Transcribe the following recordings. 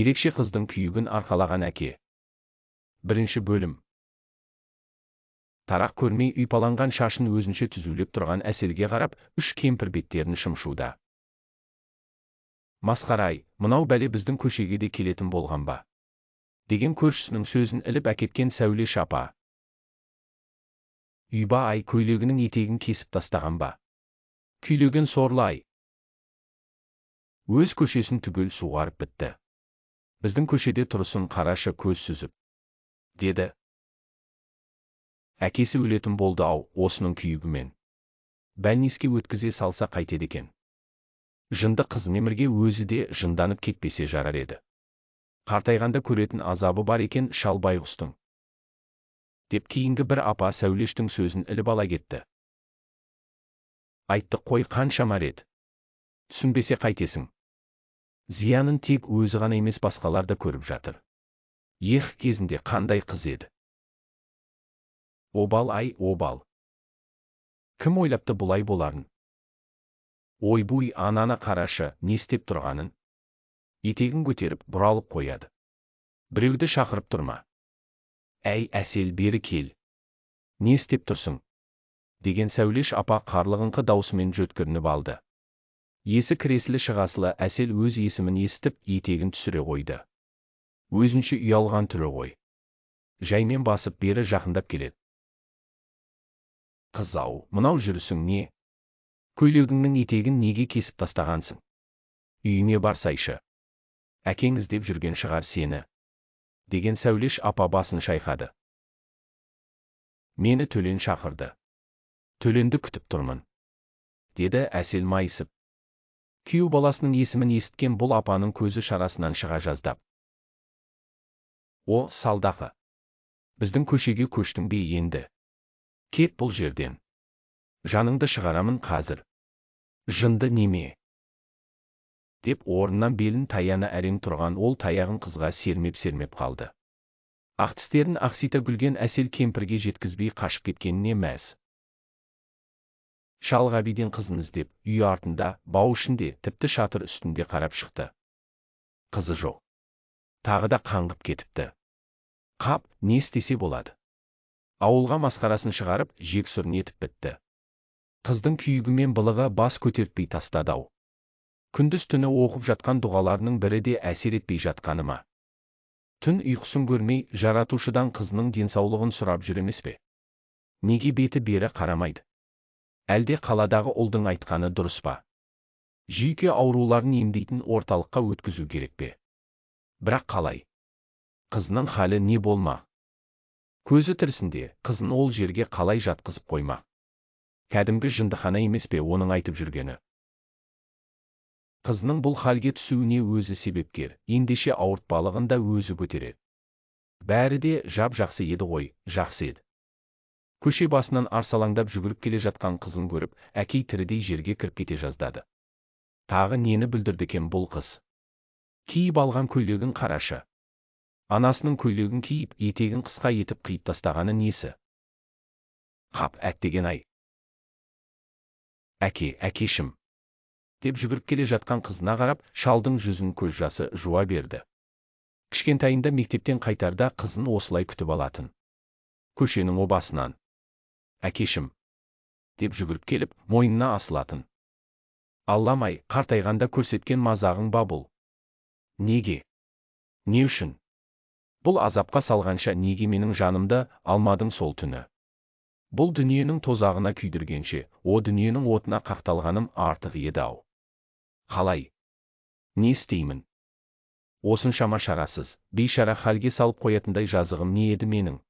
ерекше қыздың күйігін арқалаған әке. Бірінші бөлім. Тарақ көрмей ұйпаланған шашын өзінше түзулеп тұрған әселге қарап үш кемпір беттерін шымшуда. Масқара ай мынау бәле біздің көшеге де келетін болған ба? Деген көршісінің сөзін іліп әкеткен сәуле шапа. Үйба ай көйлегінің етегін кесіп тастаған ба? Күйлеген сорлы ай. Өз көшесін түгел суғарып бітті. Біздің көшеде тұрысын қарашы көз сүзіп деді. Әкесі өлетін болды ау осының күйігімен. Бәлниске өткізе салса қайтеді екен. Жынды қыз немірге өзі де жынданып кетпесе жарар еді. Қартайғанда көретін азабы бар екен шал байғұстың деп кейінгі бір апа сәулештің сөзін іліп ала кетті. Айттық қой қанша рет. Түсінбесе қайтесің зиянын тек өзі ғана емес басқалар да көріп жатыр. Ех кезінде қандай қыз еді. Обал ай обал. Кім ойлапты бұлай боларын? Ойбуй ананы қарашы не істеп тұрғанын? Етегін көтеріп бұралып қояды. Біреуді шақырып тұрма. Әй әсел бері кел. Не істеп тұрсың? Деген сәулеш апа қарлығыңқы даусымен жөткірініп алды. Есі кіресілі шығасылы әсел өз есімін естіп етегін түсіре қойды. Өзінше ұялған түрі ғой. Жаймен басып бері жақындап келеді. Қыз ау мынау жүрісің не? Көйлегіңнің етегін неге кесіп тастағансың? Үйіңе барсайшы. Әкең іздеп жүрген шығар сені. Деген сәулеш апа басын шайқады. Мені төлен шақырды. Төленді күтіп тұрмын. Деді әсел майысып. Күйеу баласының есімін есіткен бұл апаның көзі шарасынан шыға жаздап. О салдақы біздің көшеге көштің бе енді? Кет бұл жерден. Жаныңды шығарамын қазір. Жынды неме? Деп орнынан белін таяна әрең тұрған ол таяғын қызға сермеп сермеп қалды. Ақ тістерін ақсита күлген әсел кемпірге жеткізбей қашып кеткеніне мәз. Шал ғабиден қызын іздеп үй артында бау ішінде тіпті шатыр үстінде қарап шықты. Қызы жоқ. Тағы да қаңғып кетіпті. Қап не істесе болады. Ауылға масқарасын шығарып жексұрын етіп бітті. Қыздың күйігімен былығы бас көтертпей тастады ау. Күндіз түні оқып жатқан дұғаларының бірі де әсер етпей жатқаны ма? Түн ұйқысын көрмей жаратушыдан қызының денсаулығын сұрап жүр емес пе? Неге беті бері қарамайды? Әлде қаладағы ұлдың айтқаны дұрыс па? Жүйке ауруларын емдейтін орталыққа өткізу керек пе? Бірақ қалай? Қызының халі не болмақ көзі тірісінде қызын ол жерге қалай жатқызып қоймақ кәдімгі жындыхана емес пе оның айтып жүргені? Қызының бұл халге түсуіне өзі себепкер ендеше ауыртпалығын да өзі көтереді бәрі де жап жақсы еді ғой жақсы еді. Көше басынан арсалаңдап жүгіріп келе жатқан қызын көріп әкей тірідей жерге кіріп кете жаздады. Тағы нені бүлдірді екен бұл қыз? Киіп алған көйлегін қарашы анасының көйлегін киіп етегін қысқа етіп қиып тастағаны несі? Қап әттеген ай әке әкешім деп жүгіріп келе жатқан қызына қарап шалдың жүзін көз жасы жуа берді. Кішкентайында мектептен қайтарда қызын осылай күтіп алатын. Көшенің обасынан әкешім деп жүгіріп келіп мойнына асылатын. Алламай қартайғанда көрсеткен мазағың ба бұл? Неге? Не үшін? Бұл азапқа салғанша неге менің жанымды алмадың сол түні? Бұл дүниенің тозағына күйдіргенше о дүниенің отына қақталғаным артық еді ау. Қалай? Не істеймін? Осыншама шарасыз бейшара халге салып қоятындай жазығым не еді менің?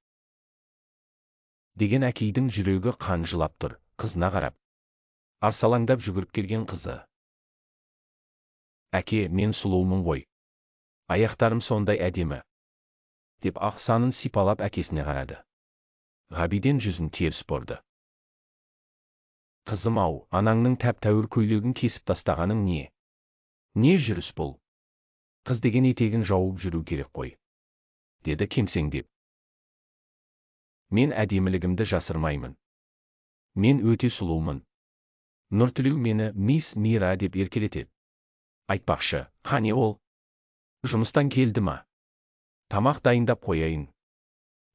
Деген әкейдің жүрегі қан жылап тұр қызына қарап. Арсалаңдап жүгіріп келген қызы. Әке мен сұлуымын ғой. Аяқтарым сондай әдемі. Деп ақ санын сипалап әкесіне қарады. Ғабиден жүзін теріс бұрды. Қызым ау анаңның тәп тәуір көйлегін кесіп тастағаның не? Не жүріс бұл? Қыз деген етегін жауып жүру керек қой. Деді кемсеңдеп. Мен әдемілігімді жасырмаймын. Мен өте сұлумын. Нұртілеу мені мисс мира деп еркелетеді. Айтпақшы қане ол жұмыстан келді ма? Тамақ дайындап қояйын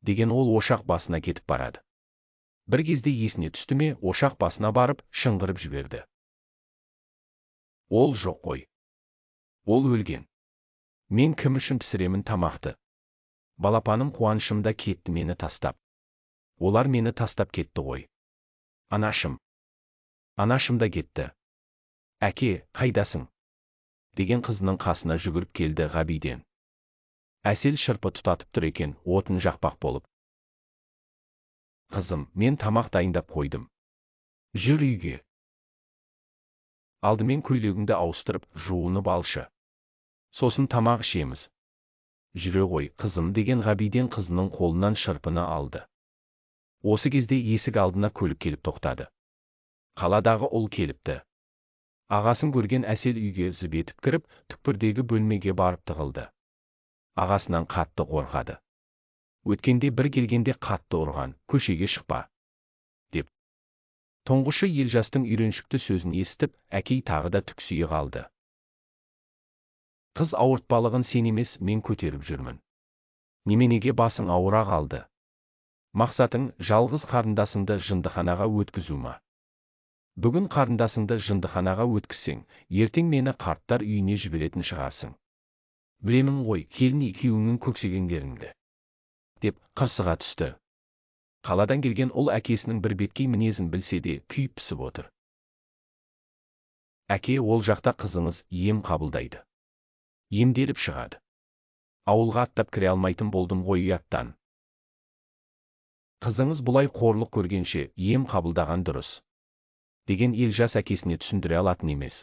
деген ол ошақ басына кетіп барады. Бір кезде есіне түсті ме ошақ басына барып шыңғырып жіберді. Ол жоқ қой. Ол өлген. Мен кім үшін пісіремін тамақты? Балапаным қуанышымда кетті мені тастап олар мені тастап кетті ғой. Анашым. Анашым да кетті. Әке қайдасың? Деген қызының қасына жүгіріп келді ғабиден. Әсел шырпы тұтатып тұр екен отын жақпақ болып. Қызым мен тамақ дайындап қойдым. Жүр үйге. Алдымен көйлегіңді ауыстырып жуынып алшы. Сосын тамақ ішеміз. Жүре ғой қызым деген ғабиден қызының қолынан шырпыны алды. Осы кезде есік алдына көлік келіп тоқтады. Қаладағы ұл келіпті. Ағасын көрген әсел үйге зып етіп кіріп түкпірдегі бөлмеге барып тығылды. Ағасынан қатты қорқады. Өткенде бір келгенде қатты ұрған көшеге шықпа! деп. Тұңғышы елжастың үйреншікті сөзін естіп әкей тағы да түксие қалды. Қыз ауыртпалығын сен емес мен көтеріп жүрмін. Неменеге басың ауыра қалды? Мақсатың жалғыз қарындасыңды жындыханаға өткізу ма? Бүгін қарындасыңды жындыханаға өткізсең ертең мені қарттар үйіне жіберетін шығарсың. Білемін ғой келін екеуіңнің көксегендеріңді. Деп қырсыға түсті. Қаладан келген ұл әкесінің бір беткей мінезін білсе де күйіп пісіп отыр. Әке ол жақта қызыңыз ем қабылдайды. Емделіп шығады. Ауылға аттап кіре алмайтын болдым ғой ұяттан. Қызыңыз бұлай қорлық көргенше ем қабылдаған дұрыс деген елжас әкесіне түсіндіре алатын емес.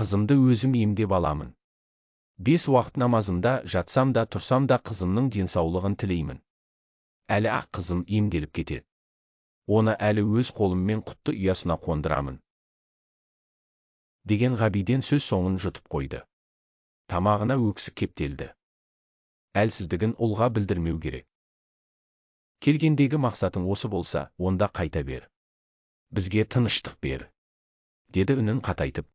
Қызымды өзім емдеп аламын. Бес уақыт намазымда жатсам да тұрсам да қызымның денсаулығын тілеймін. Әлі ақ қызым емделіп кетеді оны әлі өз қолыммен құтты ұясына қондырамын. Деген ғабиден сөз соңын жұтып қойды. Тамағына өксік кептелді. Әлсіздігін ұлға білдірмеу керек. Келгендегі мақсатың осы болса онда қайта бер. Бізге тыныштық бер деді үнін қатайтып.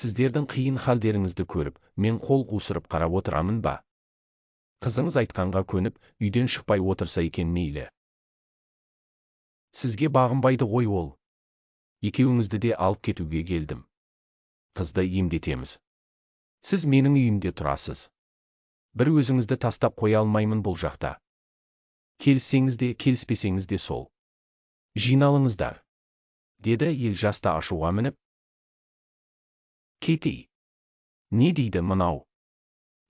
Сіздердің қиын халдеріңізді көріп мен қол қусырып қарап отырамын ба? Қызыңыз айтқанға көніп үйден шықпай отырса екен мейлі. Сізге бағынбайды ғой ол. Екеуіңізді де алып кетуге келдім. Қызды емдетеміз. Сіз менің үйімде тұрасыз. Бір өзіңізді тастап қоя алмаймын бұл жақта. Келіссеңіз де келіспесеңіз де сол жиналыңыздар деді елжас та ашуға мініп Кетей. Не дейді мынау?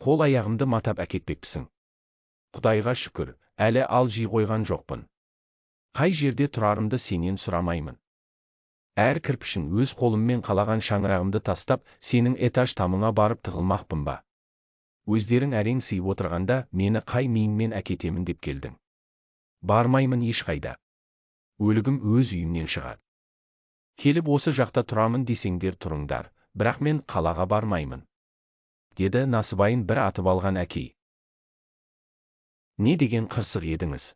Қол аяғымды матап әкетпекпісің. Құдайға шүкір, әлі алжи қойған жоқпын. Қай жерде тұрарымды сенен сұрамаймын. Әр кірпішін өз қолыммен қалаған шаңырағымды тастап, сенің этаж тамыңа барып тығылмақпын ба. Өздерің әрең сыйып отырғанда, мені қай миыңмен әкетемін деп келдің. Бармаймын ешқайда. Өлігім өз үйімнен шығады. Келіп осы жақта тұрамын десеңдер тұрыңдар, бірақ мен қалаға бармаймын. Деді насыбайын бір атып алған әкей. Не деген қырсық едіңіз?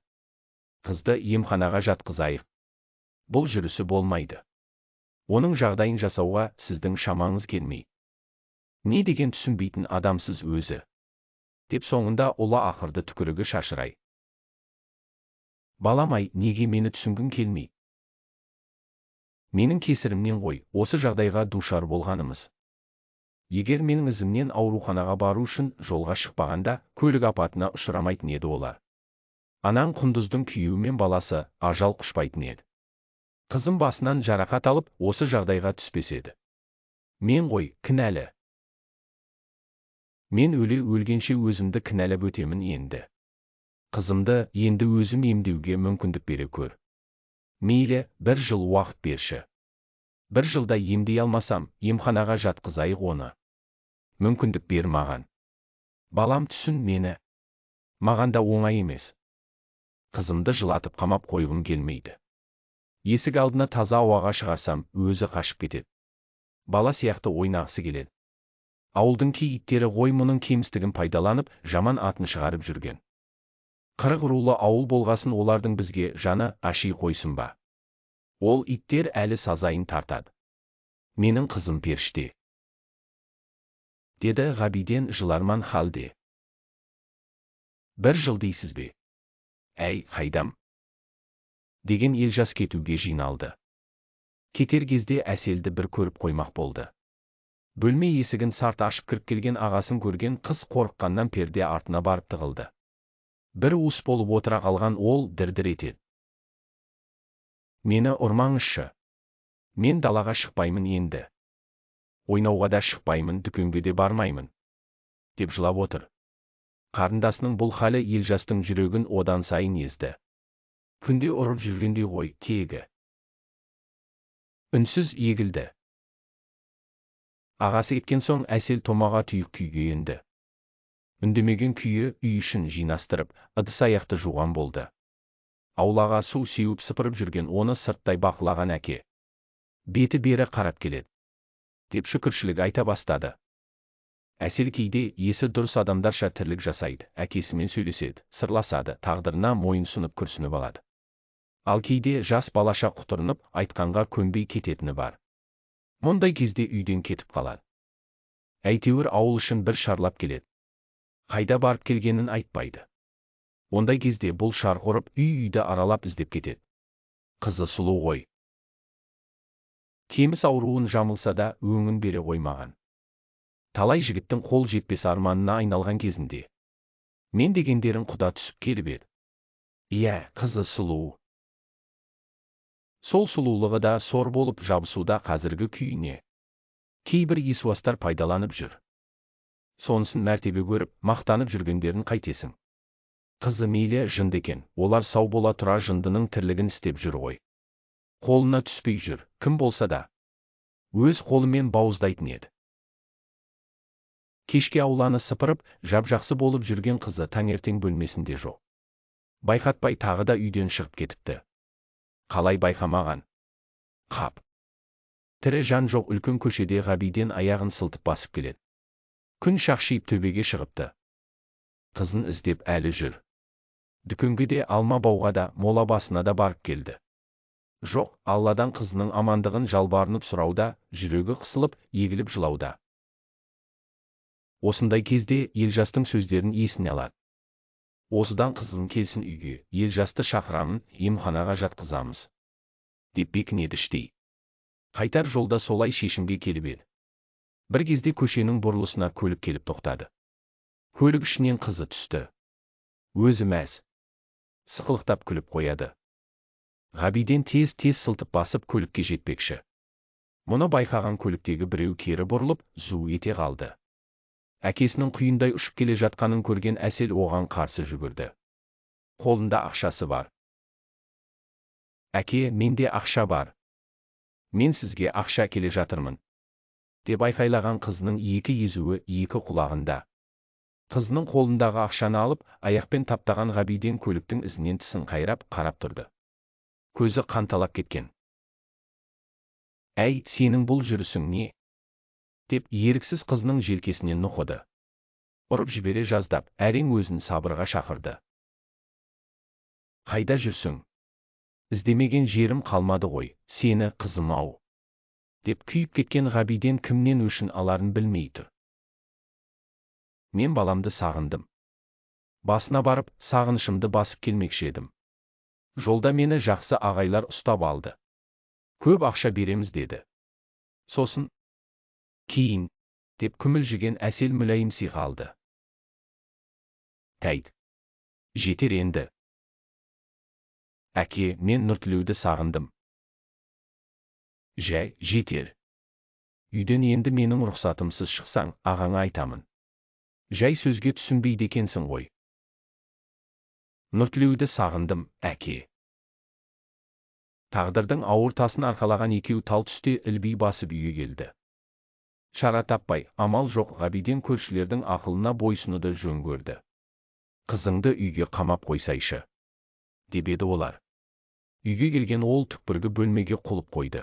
Қызды емханаға жатқызайық. Бұл жүрісі болмайды. Оның жағдайын жасауға сіздің шамаңыз келмей. Не деген түсінбейтін адамсыз өзі? Деп соңында ұлы ақырды түкірігі шашырай. Балам ай неге мені түсінгің келмей? Менің кесірімнен ғой осы жағдайға душар болғанымыз. Егер менің ізімнен ауруханаға бару үшін жолға шықпағанда көлік апатына ұшырамайтын еді олар. Анаң құндыздың күйеуі баласы ажал құшпайтын еді. Қызым басынан жарақат алып осы жағдайға түспес еді. Мен ғой кінәлі. Мен өле өлгенше өзімді кінәлап өтемін енді. Қызымды енді өзім емдеуге мүмкіндік бере көр. Мейлі бір жыл уақыт берші. Бір жылда емдей алмасам емханаға жатқызайық оны. Мүмкіндік бер маған. Балам түсін мені. Маған да оңай емес. Қызымды жылатып қамап қойғым келмейді. Есік алдына таза ауаға шығарсам өзі қашып кетеді. Бала сияқты ойнағысы келеді. Ауылдың кей иттері ғой мұның кемістігін пайдаланып жаман атын шығарып жүрген. Қырық рулы ауыл болғасын олардың бізге жаны аши қойсын ба? Ол иттер әлі сазайын тартады. Менің қызым періште. Деді ғабиден жыларман халде. Бір жыл дейсіз бе? Әй қайдам? Деген елжас кетуге жиналды. Кетер кезде әселді бір көріп қоймақ болды. Бөлме есігін сарт ашып кіріп келген ағасын көрген қыз қорыққаннан перде артына барып тығылды. Бір уыс болып отыра қалған ол дір-дір етеді мені ұрмаңызшы. Мен далаға шықпаймын енді. Ойнауға да шықпаймын дүкенге де бармаймын деп жылап отыр. Қарындасының бұл халі елжастың жүрегін одан сайын езді. Күнде ұрып жүргендей ғой тегі үнсіз егілді. Ағасы кеткен соң әсел томаға тұйық күйге енді. Үндемеген күйі үй ішін жинастырып ыдыс аяқты жуған болды. Аулаға су сеуіп сыпырып жүрген оны сырттай бақылаған әке. Беті бері қарап келеді. Деп шүкіршілік айта бастады. Әсел кейде есі дұрыс адамдарша тірлік жасайды әкесімен сөйлеседі сырласады тағдырына мойынсұнып күрсініп алады. Ал кейде жас балаша құтырынып айтқанға көнбей кететіні бар. Мұндай кезде үйден кетіп қалады. Әйтеуір ауыл үшін бір шарлап келеді. Қайда барып келгенін айтпайды ондай кезде бұл шарқ ұрып үй үйді аралап іздеп кетеді қызы сұлу ғой кеміс ауруын жамылса да өңін бере қоймаған талай жігіттің қол жетпес арманына айналған кезінде мен дегендерін құда түсіп келіп еді иә қызы сұлу сол сұлулығы да сор болып жабысуда қазіргі күйіне кейбір есуастар пайдаланып жүр сонысын мәртебе көріп мақтанып жүргендерін қайтесің. Қызы мейлі жынды екен. Олар сау бола тұра жындының тірлігін істеп жүр ғой. Қолына түспей жүр. Кім болса да. Өз қолымен бауыздайтын еді. Кешке ауланы сыпырып жап-жақсы болып жүрген қызы таңертең бөлмесінде жоқ. Байқатпай тағы да үйден шығып кетіпті. Қалай байқамаған? Қап. Тірі жан жоқ үлкен көшеде ғабиден аяғын сылтып басып келеді. Күн шақшиып төбеге шығыпты қызын іздеп әлі жүр дүкенге де алма бауға да мола басына да барып келді жоқ алладан қызының амандығын жалбарынып сұрауда жүрегі қысылып егіліп жылауда осындай кезде елжастың сөздерін есіне алады. Осыдан қызың келсін үйге елжасты шақырамын емханаға жатқызамыз. Деп бекінеді іштей. Қайтар жолда солай шешімге келіп еді. Бір кезде көшенің бұрылысына көлік келіп тоқтады көлік ішінен қызы түсті өзі мәз сықылықтап күліп қояды ғабиден тез тез сылтып басып көлікке жетпекші мұны байқаған көліктегі біреу кері бұрылып зу ете қалды әкесінің құйындай ұшып келе жатқанын көрген әсел оған қарсы жүгірді қолында ақшасы бар әке менде ақша бар мен сізге ақша келе жатырмын деп айқайлаған қызының екі езуі екі құлағында. Қызының қолындағы ақшаны алып аяқпен таптаған ғабиден көліктің ізінен тісін қайрап қарап тұрды. Көзі қанталап кеткен. Әй сенің бұл жүрісің не? деп еріксіз қызының желкесінен нұқыды. Ұрып жібере жаздап әрең өзін сабырға шақырды. Қайда жүрсің? Іздемеген жерім қалмады ғой сені қызым ау! Деп күйіп кеткен ғабиден кімнен өшін аларын білмей тұр мен баламды сағындым басына барып сағынышымды басып келмекші едім жолда мені жақсы ағайлар ұстап алды көп ақша береміз деді сосын кейін деп күмілжіген әсел мүләйім сиға алды тәйт жетер енді әке мен нұртілеуді сағындым жай жетер үйден енді менің рұқсатымсыз шықсаң ағаңа айтамын. Жай сөзге түсінбейді екенсің ғой. Нұртілеуді сағындым әке. Тағдырдың ауыр тасын арқалаған екеу тал түсте ілби басып үйге келді. Шара таппай амал жоқ ғабиден көршілердің ақылына бойсынуды жөн көрді. Қызыңды үйге қамап қойсайшы деп еді олар. Үйге келген ол түкпіргі бөлмеге құлып қойды.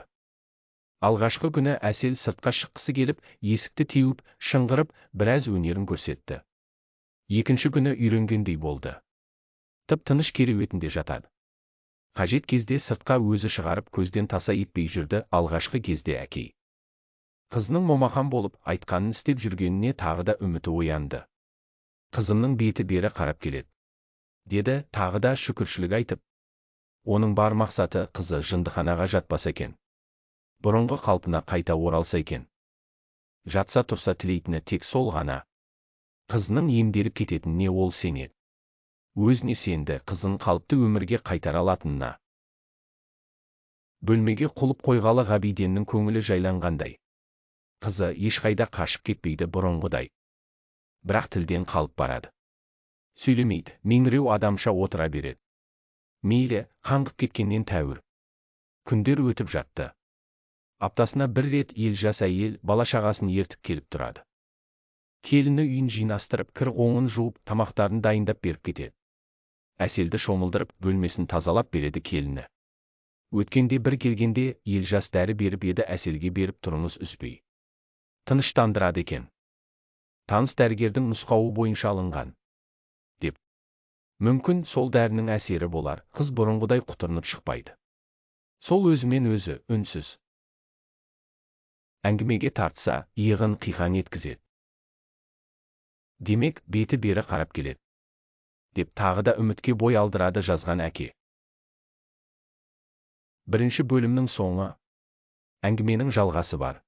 Алғашқы күні әсел сыртқа шыққысы келіп есікті теуіп шыңғырып біраз өнерін көрсетті екінші күні үйренгендей болды тып тыныш кереуетінде жатады қажет кезде сыртқа өзі шығарып көзден таса етпей жүрді алғашқы кезде әкей Қызының момақан болып айтқанын істеп жүргеніне тағы да үміті оянды. Қызымның беті бері қарап келеді. Деді тағы да шүкіршілік айтып. Оның бар мақсаты қызы жындыханаға жатпаса екен. Бұрынғы қалпына қайта оралса екен. Жатса тұрса тілейтіні тек сол ғана. Қызының емделіп кететініне ол сенеді. Өзіне сенді қызын қалыпты өмірге қайтара алатынына. Бөлмеге құлып қойғалы ғабиденнің көңілі жайланғандай. Қызы ешқайда қашып кетпейді бұрынғыдай. Бірақ тілден қалып барады. Сөйлемейді, меңіреу адамша отыра береді. Мейлі, қаңғып кеткеннен тәуір. Күндер өтіп жатты. Аптасына бір рет ел жас әйел бала шағасын ертіп келіп тұрады. Келіні үйін жинастырып, кір оңын жуып, тамақтарын дайындап беріп кетеді. Әселді шомылдырып, бөлмесін тазалап береді келіні. Өткенде бір келгенде ел жас дәрі беріп еді әселге беріп тұрыңыз үзбей. Тыныштандырады екен. Таныс дәрігердің нұсқауы бойынша алынған. Деп. Мүмкін сол дәрінің әсері болар, қыз бұрынғыдай құтырынып шықпайды. Сол өзімен өзі, үнсіз. Әңгімеге тартса, иығын қиқан еткізеді. Демек, беті бері қарап келеді. Деп тағы да үмітке бой алдырады жазған әке. Бірінші бөлімнің соңы. Әңгіменің жалғасы бар.